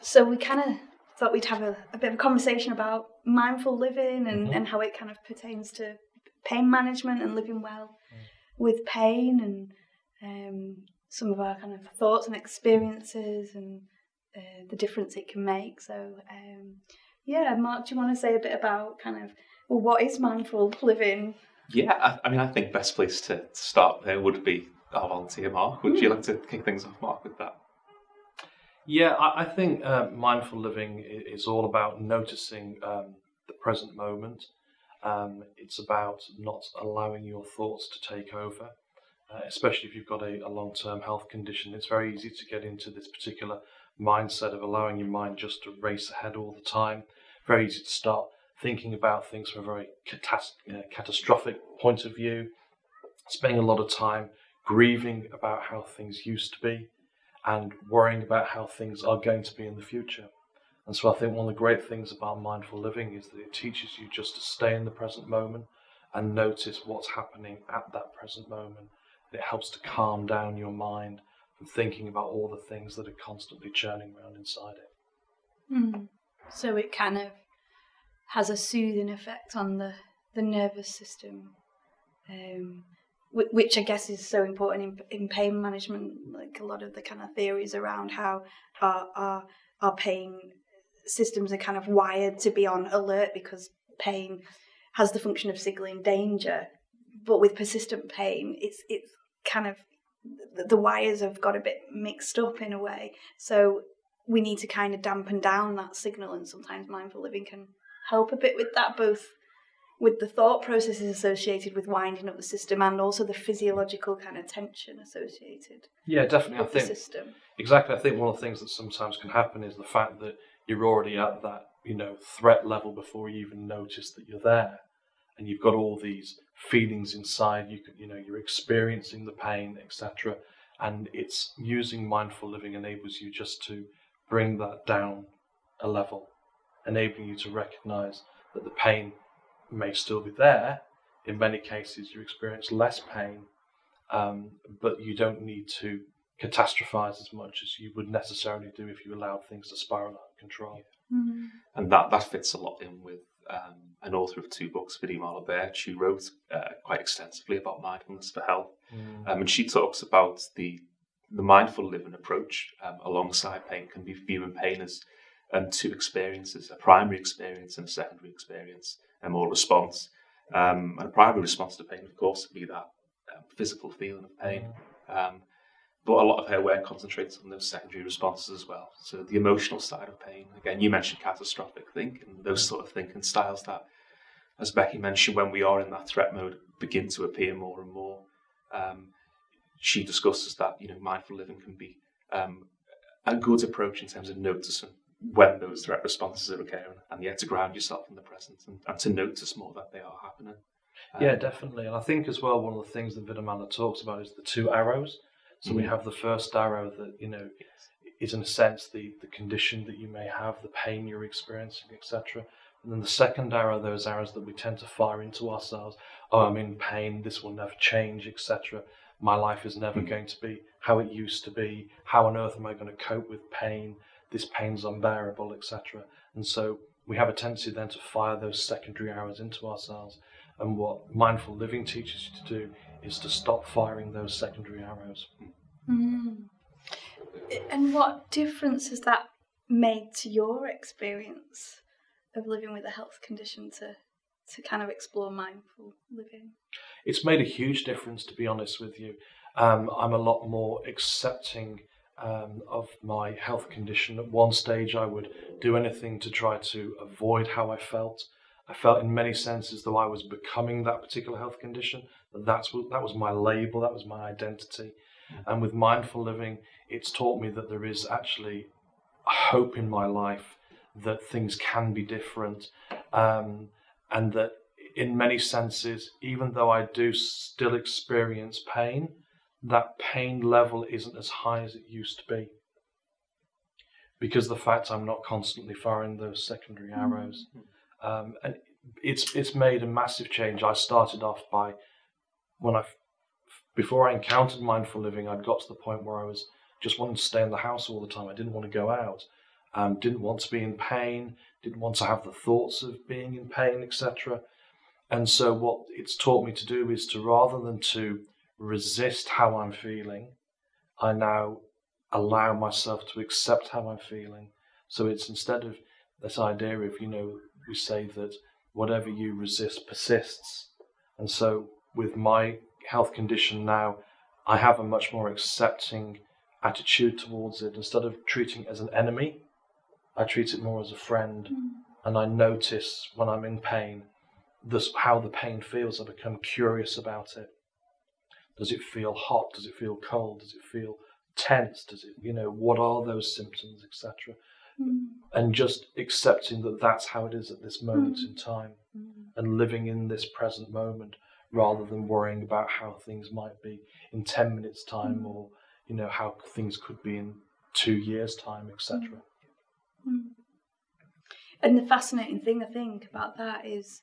so we kind of thought we'd have a, a, bit of a conversation about mindful living and, mm-hmm. and how it kind of pertains to pain management and living well mm. with pain and um, some of our kind of thoughts and experiences and uh, the difference it can make. So, um, yeah, Mark, do you want to say a bit about kind of well, what is mindful living? Yeah, I, I mean, I think best place to start there would be our volunteer, Mark. Would mm. you like to kick things off, Mark, with that? Yeah, I, I think uh, mindful living is all about noticing um, the present moment. Um, it's about not allowing your thoughts to take over, uh, especially if you've got a, a long term health condition. It's very easy to get into this particular mindset of allowing your mind just to race ahead all the time. Very easy to start thinking about things from a very catas- uh, catastrophic point of view, spending a lot of time grieving about how things used to be and worrying about how things are going to be in the future. And so I think one of the great things about mindful living is that it teaches you just to stay in the present moment and notice what's happening at that present moment. It helps to calm down your mind from thinking about all the things that are constantly churning around inside it. Mm. So it kind of has a soothing effect on the, the nervous system. Um, which I guess is so important in, in pain management. Like a lot of the kind of theories around how our, our, our pain systems are kind of wired to be on alert because pain has the function of signaling danger. But with persistent pain, it's it's kind of the wires have got a bit mixed up in a way. So we need to kind of dampen down that signal, and sometimes mindful living can help a bit with that, both with the thought processes associated with winding up the system and also the physiological kind of tension associated. Yeah, definitely. I think system. exactly. I think one of the things that sometimes can happen is the fact that you're already at that you know threat level before you even notice that you're there, and you've got all these feelings inside. You can, you know you're experiencing the pain, etc. And it's using mindful living enables you just to bring that down a level, enabling you to recognize that the pain may still be there. In many cases, you experience less pain, um, but you don't need to catastrophize as much as you would necessarily do if you allowed things to spiral out of control. Mm-hmm. And that, that fits a lot in with um, an author of two books, Vidyamala She wrote uh, quite extensively about mindfulness for health. Mm. Um, and she talks about the the mindful living approach um, alongside pain can be viewing pain as um, two experiences, a primary experience and a secondary experience and more response. Um, and a primary response to pain, of course, would be that um, physical feeling of pain. Um, but a lot of her work concentrates on those secondary responses as well. So the emotional side of pain. Again, you mentioned catastrophic thinking, those sort of thinking styles that, as Becky mentioned, when we are in that threat mode, begin to appear more and more. Um, she discusses that you know mindful living can be um, a good approach in terms of noticing when those threat responses are occurring, and yet to ground yourself in the present and, and to notice more that they are happening. Um, yeah, definitely. And I think as well, one of the things that Vidyamala talks about is the two arrows. So mm-hmm. we have the first arrow that you know is in a sense the the condition that you may have, the pain you're experiencing, etc. And then the second arrow, those arrows that we tend to fire into ourselves. Oh, I'm in pain. This will never change, etc. My life is never mm-hmm. going to be how it used to be. How on earth am I going to cope with pain? This pain's unbearable, etc. And so we have a tendency then to fire those secondary arrows into ourselves. And what mindful living teaches you to do is to stop firing those secondary arrows. Mm. And what difference has that made to your experience of living with a health condition to to kind of explore mindful living? It's made a huge difference, to be honest with you. Um, I'm a lot more accepting um, of my health condition. At one stage, I would do anything to try to avoid how I felt. I felt, in many senses, though I was becoming that particular health condition. That that's what, that was my label, that was my identity. And with mindful living, it's taught me that there is actually hope in my life that things can be different, um, and that in many senses, even though I do still experience pain, that pain level isn't as high as it used to be because the fact I'm not constantly firing those secondary mm-hmm. arrows. Mm-hmm. Um, and it's it's made a massive change. I started off by when I before I encountered mindful living, I'd got to the point where I was just wanting to stay in the house all the time. I didn't want to go out. um, didn't want to be in pain, didn't want to have the thoughts of being in pain, etc. And so, what it's taught me to do is to rather than to resist how I'm feeling, I now allow myself to accept how I'm feeling. So it's instead of this idea of, you know, we say that whatever you resist persists. And so with my health condition now, I have a much more accepting attitude towards it. Instead of treating it as an enemy, I treat it more as a friend. Mm. And I notice when I'm in pain, this, how the pain feels. I become curious about it. Does it feel hot? Does it feel cold? Does it feel tense? Does it, you know, what are those symptoms, etc. Mm. And just accepting that that's how it is at this moment mm. in time mm. and living in this present moment rather than worrying about how things might be in 10 minutes time or, you know, how things could be in two years time, etc. And the fascinating thing I think about that is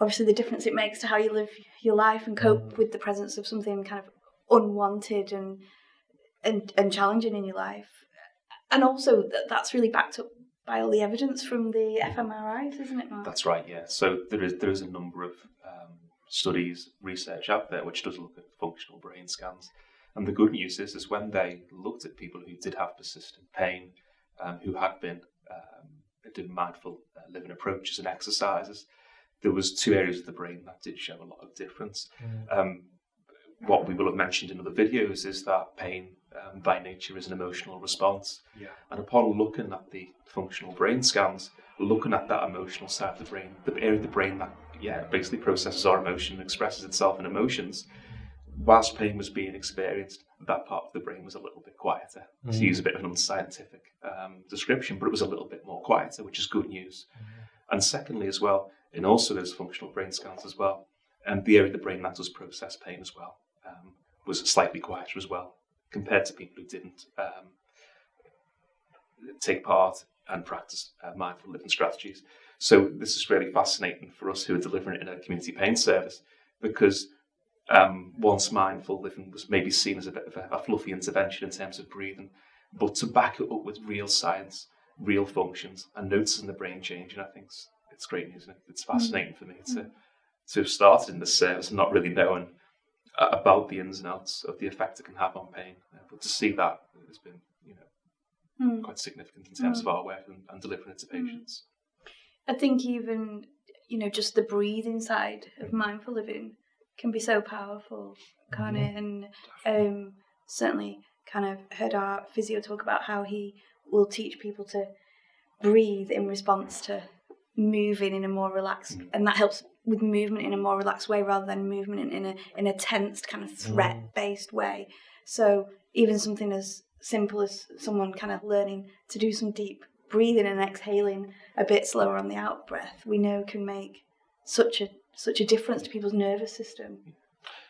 obviously the difference it makes to how you live your life and cope mm. with the presence of something kind of unwanted and and, and challenging in your life. And also that that's really backed up by all the evidence from the fMRIs, isn't it, Mark? That's right, yeah. So there is there is a number of um, studies, research out there which does look at functional brain scans. And the good news is, is when they looked at people who did have persistent pain, um, who had been um, did mindful uh, living approaches and exercises, there was two areas of the brain that did show a lot of difference. Mm. Um, what we will have mentioned in other videos is that pain um, by nature is an emotional response. Yeah. And upon looking at the functional brain scans, looking at that emotional side of the brain, the area of the brain that yeah basically processes our emotion and expresses itself in emotions, whilst pain was being experienced, that part of the brain was a little bit quieter. Mm. To use a bit of an unscientific um, description, but it was a little bit more quieter, which is good news. Mm. And secondly, as well, in also those functional brain scans as well. And the area of the brain that does process pain as well um, was slightly quieter as well compared to people who didn't um, take part and practice uh, mindful living strategies. So this is really fascinating for us who are delivering it in a community pain service because um, once mindful living was maybe seen as a bit of a, a fluffy intervention in terms of breathing, but to back it up with real science, real functions, and noticing the brain changing, I think it's great news. It's fascinating for me to to have started in this service and not really knowing about the ins and outs of the effect it can have on pain. But to see that has been, you know, mm. quite significant in terms mm. of our work and, and delivering it to hmm. patients. I think even, you know, just the breathing side of mindful living can be so powerful, mm-hmm. it? And um, certainly kind of heard our physio talk about how he will teach people to breathe in response to moving in a more relaxed, mm. and that helps with movement in a more relaxed way rather than movement in a in a tensed kind of mm. threat based way. So even something as simple as someone kind of learning to do some deep breathing and exhaling a bit slower on the out breath, we know can make such a such a difference to people's nervous system.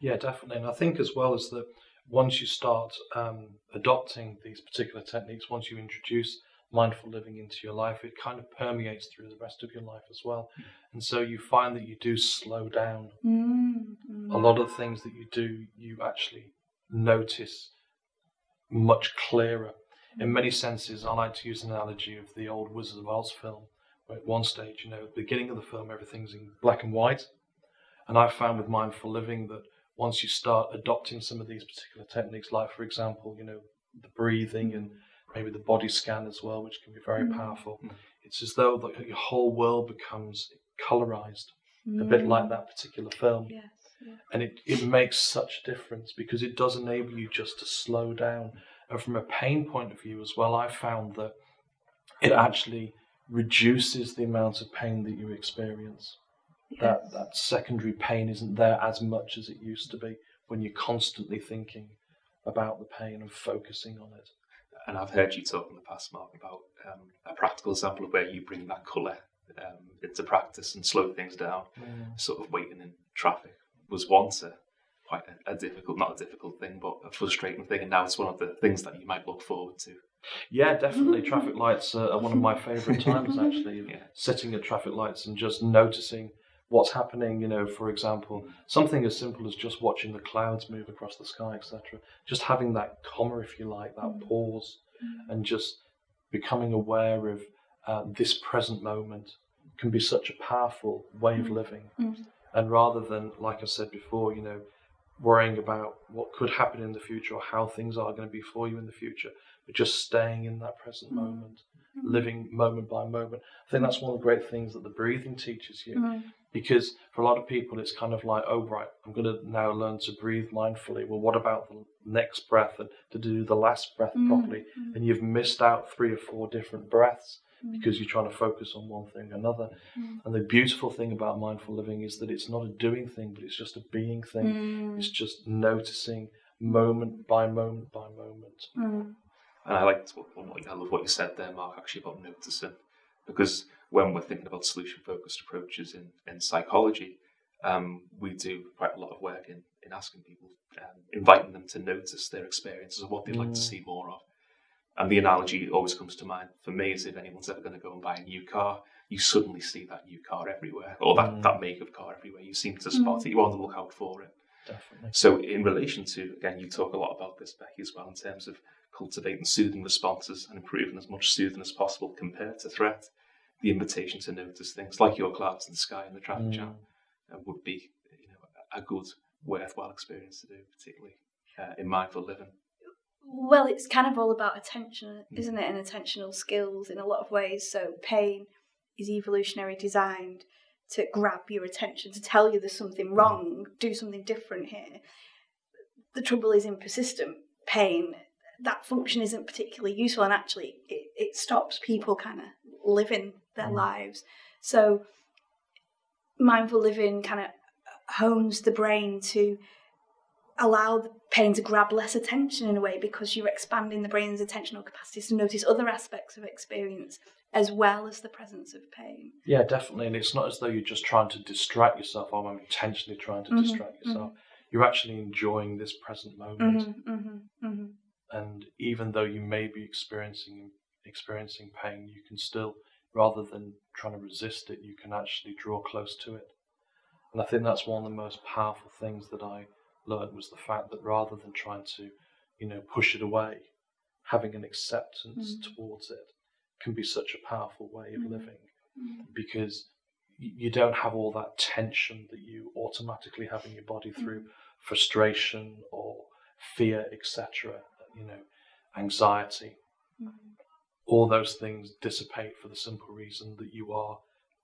Yeah, definitely. And I think as well as that once you start um, adopting these particular techniques, once you introduce mindful living into your life, it kind of permeates through the rest of your life as well. And so you find that you do slow down. Mm. A lot of things that you do, you actually notice much clearer. In many senses, I like to use an analogy of the old Wizard of Oz film, where at one stage, you know, at the beginning of the film, everything's in black and white. And I've found with mindful living that once you start adopting some of these particular techniques, like, for example, you know, the breathing and maybe the body scan as well, which can be very mm. powerful. Mm. It's as though the, your whole world becomes colorized, mm. a bit like mm. that particular film. Yes, yeah. And it, it makes such a difference because it does enable you just to slow down. And from a pain point of view as well, I found that it actually reduces the amount of pain that you experience. Yes. That that secondary pain isn't there as much as it used to be when you're constantly thinking about the pain and focusing on it and I've heard you talk in the past, Mark, about um, a practical example of where you bring that colour um, into practice and slow things down. Mm. Sort of waiting in traffic was once a quite a, a, difficult, not a difficult thing, but a frustrating thing, and now it's one of the things that you might look forward to. Yeah, definitely. traffic lights are one of my favourite times, actually. Yeah. Sitting at traffic lights and just noticing what's happening. You know, for example, something as simple as just watching the clouds move across the sky, etc. Just having that comma, if you like, that mm. pause, mm. and just becoming aware of uh, this present moment can be such a powerful way of Mm. living. Mm. And rather than, like I said before, you know, worrying about what could happen in the future or how things are going to be for you in the future, but just staying in that present Mm. moment, living moment by moment. I think that's one of the great things that the breathing teaches you. Mm. because for a lot of people it's kind of like oh right i'm going to now learn to breathe mindfully. Well what about the next breath and to do the last breath Mm, properly? Mm. and you've missed out three or four different breaths because you're trying to focus on one thing or another. And the beautiful thing about mindful living is that it's not a doing thing but it's just a being thing. It's just noticing moment by moment by moment. And I liked I love what you said there, Mark, actually about noticing, because when we're thinking about solution-focused approaches in, in psychology, um, we do quite a lot of work in, in asking people, um, inviting them to notice their experiences and what they'd like to Mm. see more of. And the analogy always comes to mind for me is if anyone's ever going to go and buy a new car, you suddenly see that new car everywhere, or that, Mm. that make of car everywhere. You seem to spot Mm. it, you want to look out for it. definitely So, in relation to, again, you talk a lot about this, Becky, as well, in terms of cultivating soothing responses and improving as much soothing as possible compared to threat. The invitation to notice things like your clouds in the sky and the traffic jam Mm. uh, would be, you know, a good, worthwhile experience to do, particularly uh, in mindful living. Well, it's kind of all about attention, Mm. isn't it? And attentional skills in a lot of ways. So, pain is evolutionary designed to grab your attention, to tell you there's something wrong, do something different here. The trouble is in persistent pain, that function isn't particularly useful, and actually, it, it stops people kind of living their Mm. lives. So, mindful living kind of hones the brain to allow the pain to grab less attention in a way because you're expanding the brain's attentional capacities to notice other aspects of experience as well as the presence of pain. Yeah, definitely. And it's not as though you're just trying to distract yourself or I'm intentionally trying to Mhm, distract yourself. You're actually enjoying this present moment. Mm-hmm, mm-hmm, mm-hmm. And even though you may be experiencing experiencing pain, you can still, rather than trying to resist it, you can actually draw close to it. And I think that's one of the most powerful things that I learned was the fact that rather than trying to, you know, push it away, having an acceptance Mhm. towards it can be such a powerful way of Mhm. living Mm-hmm. because you don't have all that tension that you automatically have in your body through frustration or fear, etc. You know, anxiety. Mm-hmm. All those things dissipate for the simple reason that you are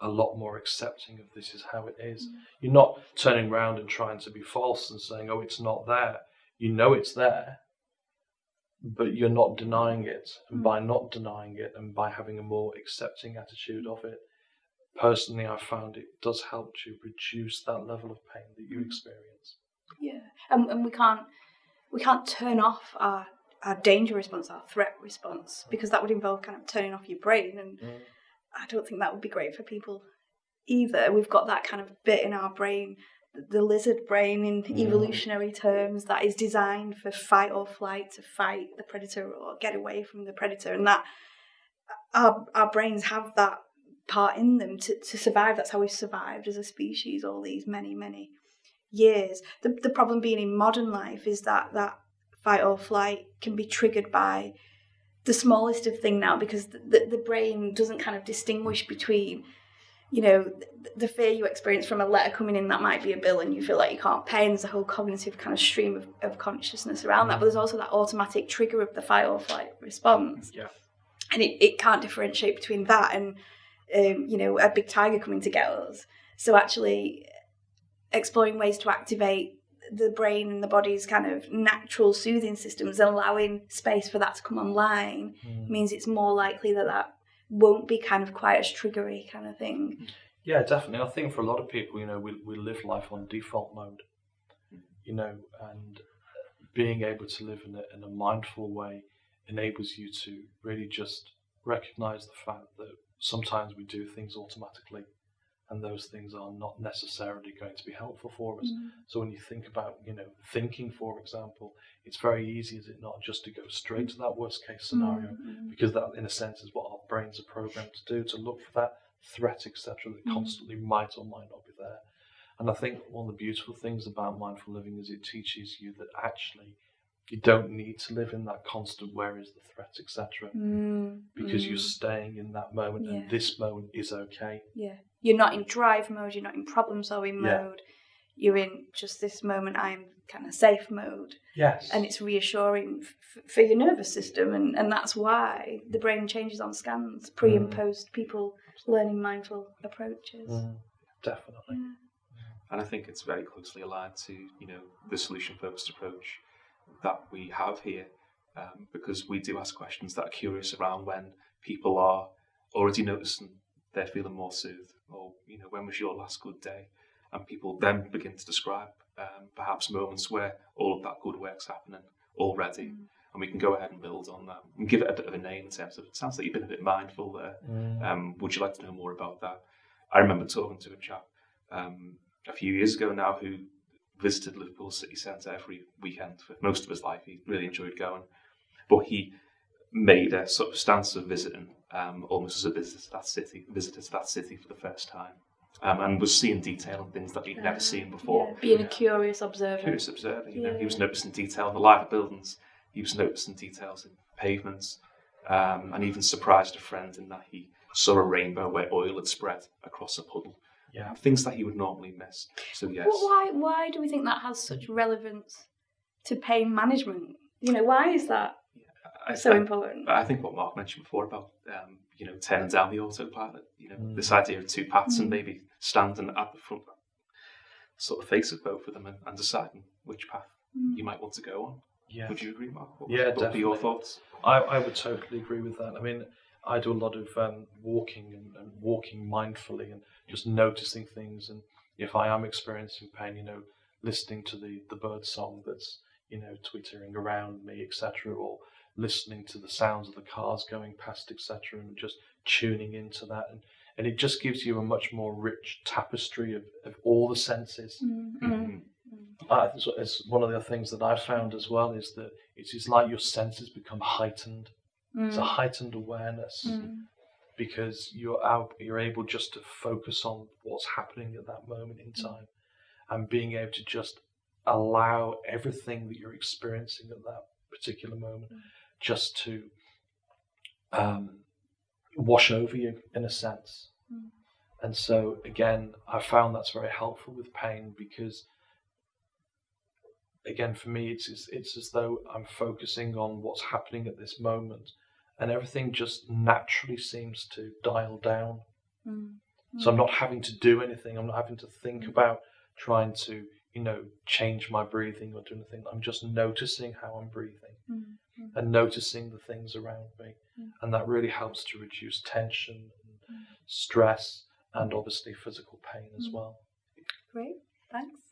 a lot more accepting of this is how it is. You're not turning around and trying to be false and saying, "Oh, it's not there." You know it's there, but you're not denying it. And Mm. by not denying it and by having a more accepting attitude of it, personally, I found it does help to reduce that level of pain that you Mm. experience. Yeah, and, and we can't we can't turn off our our danger response, our threat response, mm. because that would involve kind of turning off your brain, and mm. I don't think that would be great for people either. We've got that kind of bit in our brain, the- the lizard brain in Mm. evolutionary terms, that is designed for fight or flight to fight the predator or get away from the predator, and that uh, our our brains have that part in them to, to survive. That's how we've survived as a species all these many, many years. The the problem being in modern life is that that fight or flight can be triggered by the smallest of thing now because the, the, the brain doesn't kind of distinguish between you know the, the fear you experience from a letter coming in that might be a bill and you feel like you can't pay and there's a whole cognitive kind of stream of, of consciousness around that but there's also that automatic trigger of the fight or flight response Yeah. and it, it can't differentiate between that and um, you know a big tiger coming to get us so actually exploring ways to activate the brain and the body's kind of natural soothing systems and allowing space for that to come online Mm. means it's more likely that that won't be kind of quite as triggery kind of thing. Yeah, definitely. I think for a lot of people, you know, we, we live life on default mode, you know, and being able to live in a, in a mindful way enables you to really just recognize the fact that sometimes we do things automatically and those things are not necessarily going to be helpful for us. So when you think about, you know, thinking, for example, it's very easy, is it not, just to go straight to that worst case scenario Mm. because that, in a sense, is what our brains are programmed to do to look for that threat, etc., that Mm. constantly might or might not be there. And I think one of the beautiful things about mindful living is it teaches you that actually you don't need to live in that constant where is the threat, etc. Mm, Because mm, you're staying in that moment, Yeah. and this moment is okay. yeah. You're not in drive mode. You're not in problem solving Yeah. mode. You're in just this moment. I'm kind of safe mode, Yes. and it's reassuring f- for your nervous system, and and that's why the brain changes on scans, pre and Mm. post people learning mindful approaches. Mm, definitely. Yeah. And I think it's very closely aligned to you know the solution focused approach that we have here, um, because we do ask questions that are curious around when people are already noticing they're feeling more soothed, or you know when was your last good day, and people then begin to describe um, perhaps moments where all of that good work's happening already, Mm. and we can go ahead and build on that and give it a bit of a name in terms of it sounds like you've been a bit mindful there. Mm. Um, would you like to know more about that? I remember talking to a chap um, a few years ago now who visited Liverpool city centre every weekend for most of his life. He really enjoyed going, but he made a sort of stance of visiting um, almost as a visitor to that city, visitor to that city for the first time, um, and was seeing detail and things that he'd never seen before. Yeah, being a curious observer. Curious observer, you know, he was noticing detail in the life of buildings. He was noticing details in pavements, um, and even surprised a friend in that he saw a rainbow where oil had spread across a puddle. Yeah. Things that he would normally miss. So yes, But why why do we think that has such relevance to pain management? You know, why is that I, so I- important? I think what Mark mentioned before about um, you know turning down the autopilot, you know, Mm. this idea of two paths and Mm. maybe standing at the front, sort of face of both of them and, and deciding which path Mm. you might want to go on. Yeah. Would you agree, Mark? What, Yeah, what would be your thoughts? I, I would totally agree with that. I mean, I do a lot of um, walking and, and walking mindfully and just noticing things. And if I am experiencing pain, you know, listening to the, the bird song that's, you know, twittering around me, etc., or listening to the sounds of the cars going past, etc., and just tuning into that. And, and it just gives you a much more rich tapestry of, of all the senses. Mm, mm, Mhm. Uh, it's, it's one of the things that I've found as well is that it is like your senses become heightened. It's a mm, heightened awareness mm, because you're out, you're able just to focus on what's happening at that moment in time, and being able to just allow everything that you're experiencing at that particular moment Mm. just to um, wash over you in a sense. Mm. And so again, I found that's very helpful with pain because again for me it's, it's it's as though I'm focusing on what's happening at this moment and everything just naturally seems to dial down. mm, So I'm not having to do anything. I'm not having to think Mm. about trying to, you know, change my breathing or do anything. I'm just noticing how I'm breathing mm, and noticing the things around me. Mm. And that really helps to reduce tension and stress and obviously physical pain as well. Great, thanks.